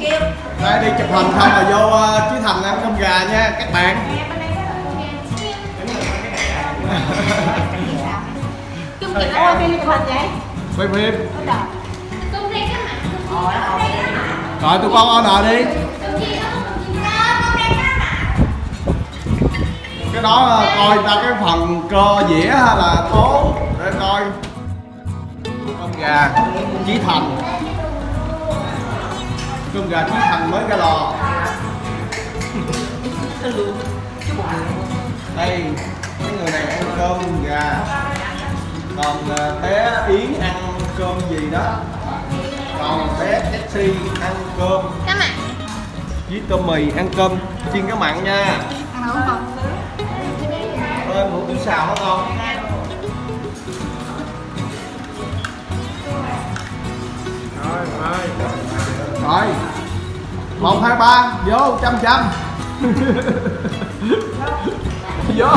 kia Đây đi chụp hình không mà vô ờ, uh, chứ Thành ăn cơm gà nha các bạn. Chung chị ơi, phim chụp hình vậy? Quay phim. Ờ, Rồi tụi con order đi. Cái đó ờ, coi ta cái phần cơ dĩa hay là tố để coi. Cơm gà, Chí Thành con gà chí thành mới ra lò. Đây mấy người này ăn cơm gà. Còn ờ, bé yến ăn cơm gì đó? Còn bé Jessie ăn cơm. Các bạn, với tôm mì ăn cơm. Chiên cá mặn nha. Ăn hủ không? ơi hủ tiếu xào rồi rồi. Rồi một hai ba. Vô trăm trăm vô.